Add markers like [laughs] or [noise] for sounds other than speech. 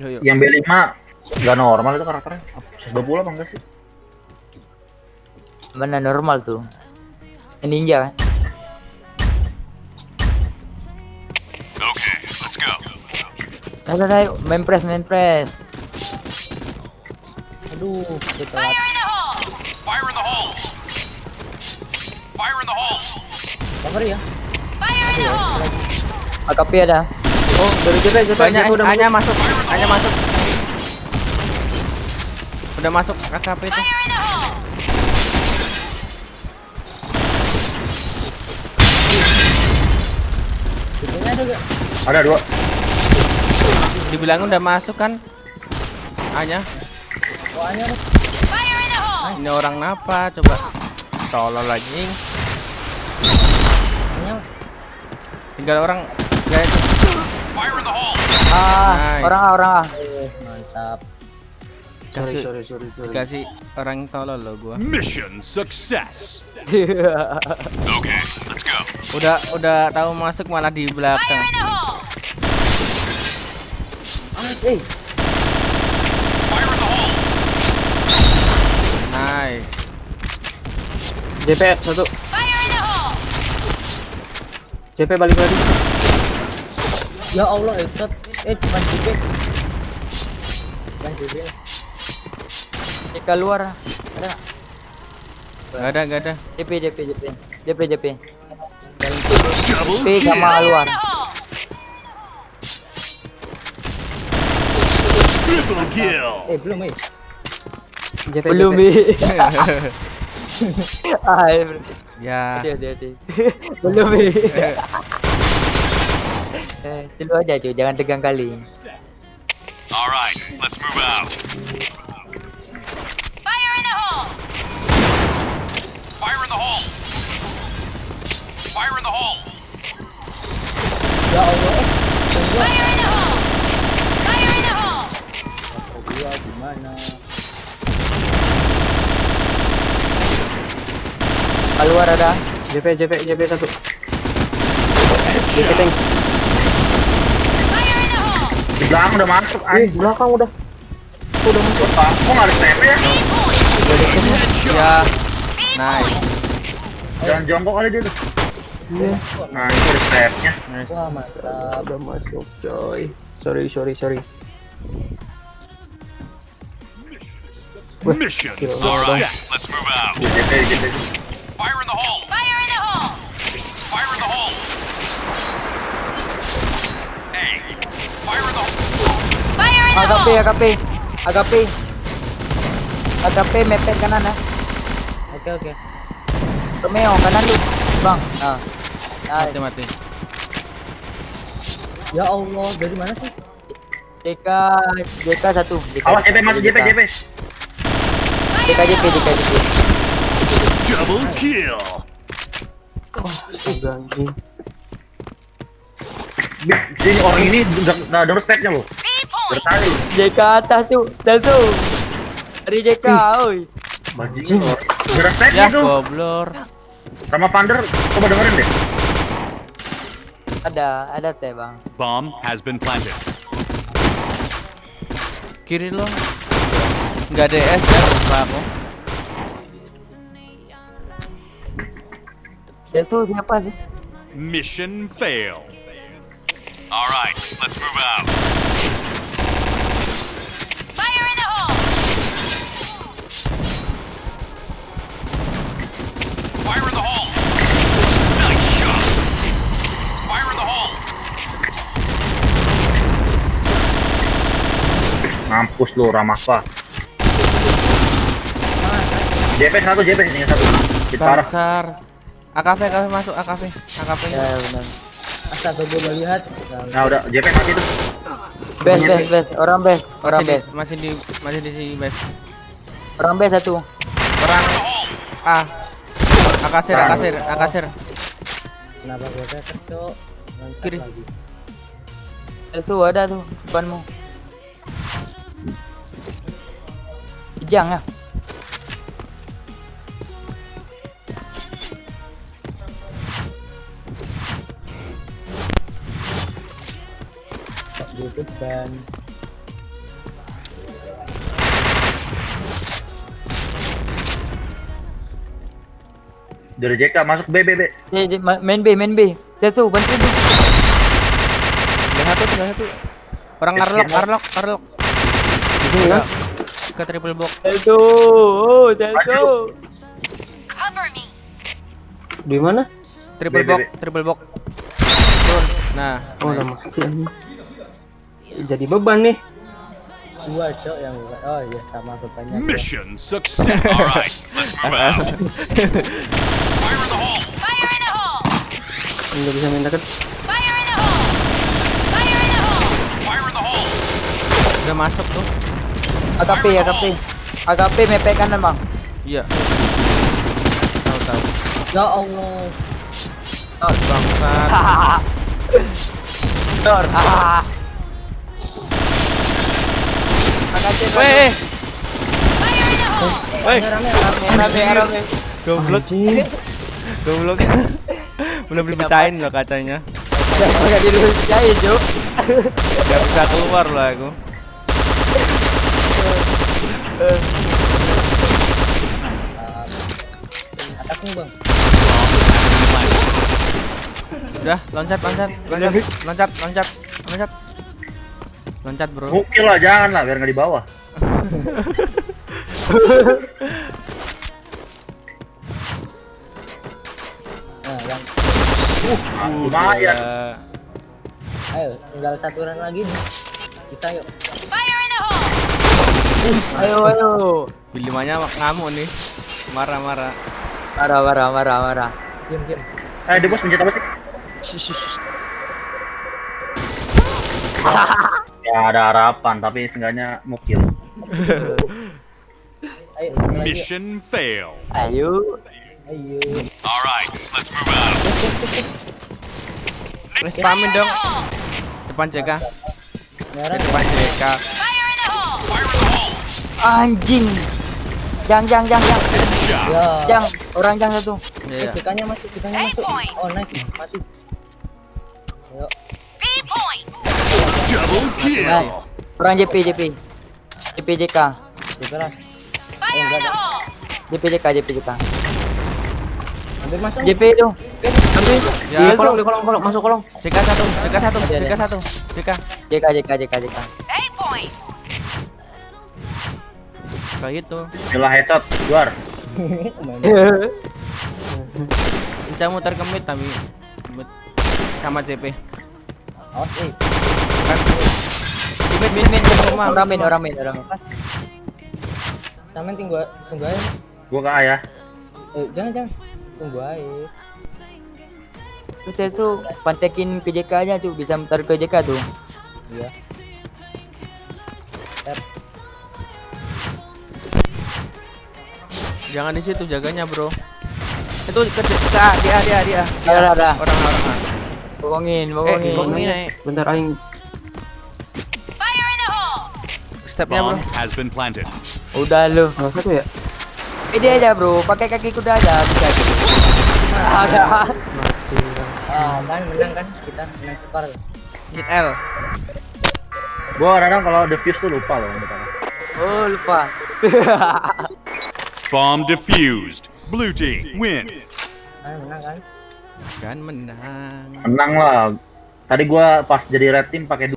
Yuk, yuk. Yang B5 nggak normal itu karakternya. 120 apa enggak sih? Mana normal tuh? Ninja kan? Ayo, ayo, main press, main press. Aduh, kita Fire in the hole! Fire in the hole! Fire in the hole! cover ya. Fire in the hole! AKP ada. Oh, dari JP, JP, Banyak udah hanya masuk. masuk, hanya masuk. Udah masuk AKP itu. Ada gak? Ada dua. Dibilang udah masuk kan? Hanya ini orang napa coba tolol anjing. Tinggal orang guys. Fire in the hole! Ah, Nice. orang ah, orang ah. Eh, mantap. Sorry, Kasih sorry, sorry, sorry. kasih orang tolol lo gua. Mission success! Okay, let's go. Udah udah tahu masuk malah di belakang. Hole! Eh! Nice. JP satu. JP balik lagi. ya Allah, headshot. Eh, cuma JP. Cuma JP. Ini keluar. Ada nggak? Gak ada gak ada. JP, JP, JP. JP, JP. JP sama luar. In the hole! Triple kill! Eh, belum, eh. JP, Belum, JP. eh. [laughs] ah, eh. Ya. Hati, hati, [laughs] hati. belum, eh. [laughs] Eh, Selu aja cuy, jangan tegang kali. Alright, let's move out. Fire in the hole! Fire in the hole! Fire in the hole! Ya Allah, eh. Fire in the hole! Fire in the hole! Gua gimana? Keluar ada. JP, JP, JP satu. JP tank. Fire in the hole! Di belakang udah masuk. Eh, Anjing. belakang udah. Udah masuk. Kok nggak ada step ya? Ya. Nice. Jangan jongkok kali dia tuh. Iya. Nah, itu ada stepnya. Nice. Wah, mantap. Udah masuk, coy. Sorry, sorry, sorry. Mission! Let's move out. Fire in the hole! Fire in the hole! Hey! Fire in the hole! Fire in the AKP, hole! AKP. AKP. AKP mepet kanan ya. Oke, oke. Romeo kanan lu. Bang. Nah. Mati Nice. mati. Ya Allah, dari mana sih? JK, JK satu. JK, Awas JP masuk JP, JP. JK, JP, JK, JP. Double kill! Astaga, anjing. Sini orang ini udah udah double stepnya loh. B point! Bertali. JK atas tuh, dan tuh. Dari JK, oi. Bajing. Udah Ya stepnya tuh. goblor. Sama Vander, coba dengerin deh. Ada, ada teh bang. Bomb has been planted. Kiri lo. Enggak ada S ya aku. Dan tuh siapa sih? Mission fail. Alright, let's move out. Fire in the hole! Fire in the hole! Nice shot! Fire in the hole! Mampus lu Ramapa. JP satu, JP ini satu. Di parah. Dasar. AKV AKV masuk AKV. AKV. Ya benar. Astaga gue udah lihat. Nah, udah JP mati tuh. Best, best, best. Orang best, orang Masih di, best. masih di masih di sini best. Orang best satu. Orang ah. Akasir, akasir, akasir. Kenapa gue tetes cok? Kiri. Itu ada tuh depanmu. Kijang itu ban. Dari JK masuk B B B. Main B main B. Tetsu bantu B. Yang satu yang satu. Orang Arlok Arlok Arlok. Itu ya ke triple box. Tetsu oh Tetsu di mana? Triple box triple box. nah oh nama jadi beban nih. Dua cok yang. Oh iya sama rupanya. Mission success. All right, let's move out. Fire in the hole. Fire in the hole. Enggak bisa main deket. Fire in the hole. Fire in the hole. Fire in the hole. udah masuk tuh. AKP, AKP. AKP mepek kanan bang. Iya. Tahu tahu. Ya Allah. Oh, bangsat. Dor. Ah. Weh, weh. Rame, rame. Goblok. Goblok. [laughs] Belum dipecahin loh kacanya. Enggak Cuk. Bisa keluar lah aku. Bang. Udah, loncat, loncat, loncat, loncat, loncat, loncat. Loncat, Bro. Mukil lah jangan lah biar nggak di bawah. Nah, yang Ah, lumayan. Udah. ayo tinggal satu run lagi nih. Bisa yuk. Fire in the hole. Ayo, ayo. Bilimanya ngamuk nih. Marah-marah. Marah, marah, marah, marah. Diam, diam. Eh, dia bos pencet apa sih? [laughs] Ya ada harapan tapi seenggaknya mukil. Ayo, lagi. Mission fail. Ayo. Ayo. All right, let's move out. Respamin dong. hole. Depan JK. Depan JK. Anjing. Jang, jang, jang, jang. Ya. Jang, orang jang satu. Iya. Eh, CK-nya masuk, CK-nya Eight masuk. Oh, nice. Mati. Ayo. B point. Orang JP, JP. JP JK. Hole. JP JK, JP JK. Ambil masuk. JP itu. Ambil. Ya, Di kolong, di kolong, kolong, masuk kolong. JK satu, JK satu. JK satu, JK. JK, JK, JK, JK. Kayak gitu. Gila headshot, luar. Bisa muter ke mid tapi sama CP. Awas, eh. Min, min. Orang min, orang min, orang min. Sama tunggu, tunggu aja. Gua ke A ya. Eh, jangan, jangan. Tunggu aja. Terus saya tuh pantekin ke JK aja tuh, bisa muter ke JK tuh. Iya. jangan di situ jaganya, Bro. Itu ke ke A, dia dia dia. Ada, ada. Orang-orang. Eh, bokongin. bokongin naik. Bentar aing. Stepnya, Bro. Bomb has been planted. Udah lu. Satu ya? Ini aja bro, pakai kaki kuda aja bisa gitu. Ada. Ah, kan menang kan kita menang skor. Hit L. Gua kadang kalau defuse tuh lupa loh. Oh lupa. [laughs] Bomb defused. Blue team win. kan menang kan? Kan menang. Menang lah. Tadi gua pas jadi red team pakai